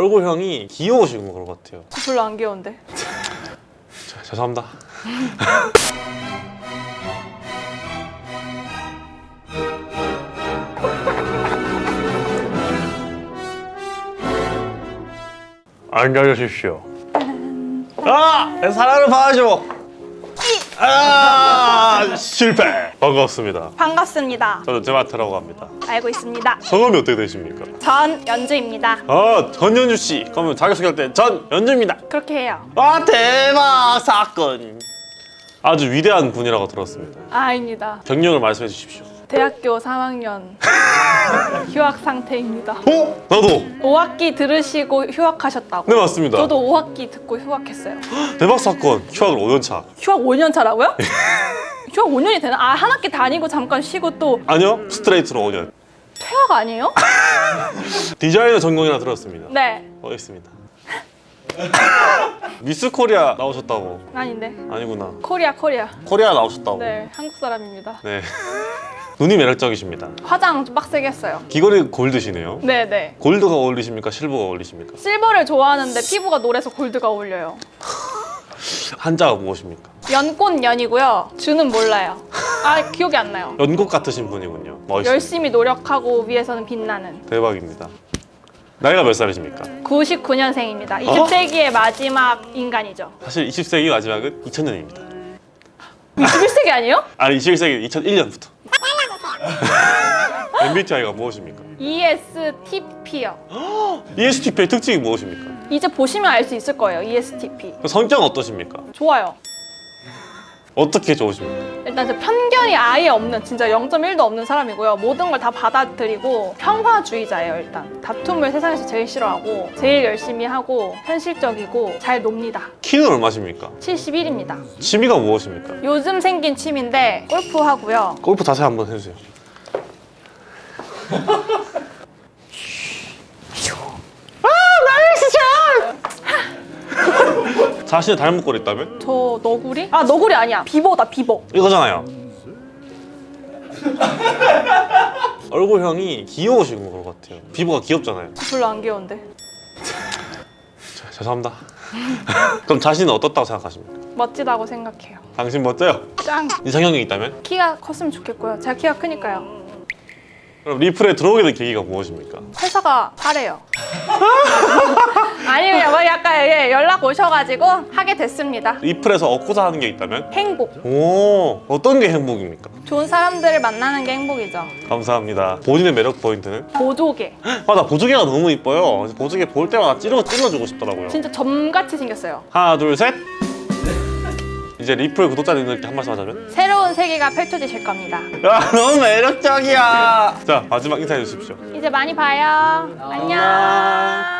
얼굴형이 귀여우신 것 같아요. 별로 안 귀여운데. 자, 죄송합니다. 앉아주십시오. 아! 내 사랑을 받아줘 아! 실패 반갑습니다 반갑습니다. 저는 제마트라고 합니다 알고 있습니다. 성함이 어떻게 되십니까? 전 연주입니다. 아 전연주 씨 그러면 자기소개할 때 전연주입니다 그렇게 해요. 아 대박 사건 아주 위대한 분이라고 들었습니다 아, 아닙니다. 경력을 말씀해 주십시오 대학교 3학년 휴학 상태입니다. 어? 나도 5학기 들으시고 휴학하셨다고. 네 맞습니다 저도 5학기 듣고 휴학했어요. 대박 사건 휴학을 5년 차 휴학 5년 차라고요? 휴학 5년이 되나? 아, 한 학기 다니고 잠깐 쉬고 또 아니요 스트레이트로 5년 퇴학 아니에요? 디자이너 전공이라 들었습니다 네. 어 있습니다 미스 코리아 나오셨다고 아닌데. 아니구나 코리아 코리아. 코리아 나오셨다고 네, 한국 사람입니다. 네. 눈이 매력적이십니다 화장 좀 빡세게 했어요. 귀걸이 골드시네요 네, 네. 골드가 어울리십니까 실버가 어울리십니까 실버를 좋아하는데 피부가 노래서 골드가 어울려요. 한자가 무엇입니까 연꽃 연이고요. 주는 몰라요. 아 기억이 안 나요. 연꽃 같으신 분이군요 멋있습니다 열심히 노력하고 위해서는 빛나는 대박입니다. 나이가 몇 살이십니까? 99년생입니다. 20세기의 마지막 인간이죠. 사실 20세기 마지막은 2000년입니다. 21세기 아니에요? 아니 21세기 2001년부터. MBTI가 무엇입니까? ESTP요. ESTP의 특징이 무엇입니까? 이제 보시면 알 수 있을 거예요. ESTP. 성격은 어떠십니까? 좋아요. 어떻게 좋으십니까? 일단 저 편견이 아예 없는 진짜 0.1도 없는 사람이고요. 모든 걸 다 받아들이고 평화주의자예요. 일단 다툼을 세상에서 제일 싫어하고 제일 열심히 하고 현실적이고 잘 놉니다. 키는 얼마십니까? 71입니다. 취미가 무엇입니까? 요즘 생긴 취미인데 골프 하고요. 골프 자세 한번 해주세요. 자신의 닮은 꼴 있다면? 저 너구리? 아 너구리 아니야. 비버다 비버. 이거잖아요. 얼굴형이 귀여우신 것 같아요. 피부가 귀엽잖아요. 별로 안 귀여운데. 자, 죄송합니다. 그럼 자신은 어떻다고 생각하십니까? 멋지다고 생각해요. 당신 멋져요? 짱. 이상형이 있다면? 키가 컸으면 좋겠고요. 제가 키가 크니까요. 그럼 리플에 들어오게 된 계기가 무엇입니까? 회사가 하래요. 아니 뭐 약간 예, 연락 오셔가지고 하게 됐습니다. 리플에서 얻고자 하는 게 있다면? 행복. 오 어떤 게 행복입니까? 좋은 사람들을 만나는 게 행복이죠. 감사합니다. 본인의 매력 포인트는? 보조개. 아나 보조개가 너무 이뻐요. 보조개 볼 때마다 찌르고 찔러주고 싶더라고요. 진짜 점같이 생겼어요. 하나 둘 셋. 이제 리플 구독자님들께 한 말씀 하자면? 새로운 세계가 펼쳐지실 겁니다. 야 너무 매력적이야. 자 마지막 인사해 주십시오. 이제 많이 봐요. 안녕.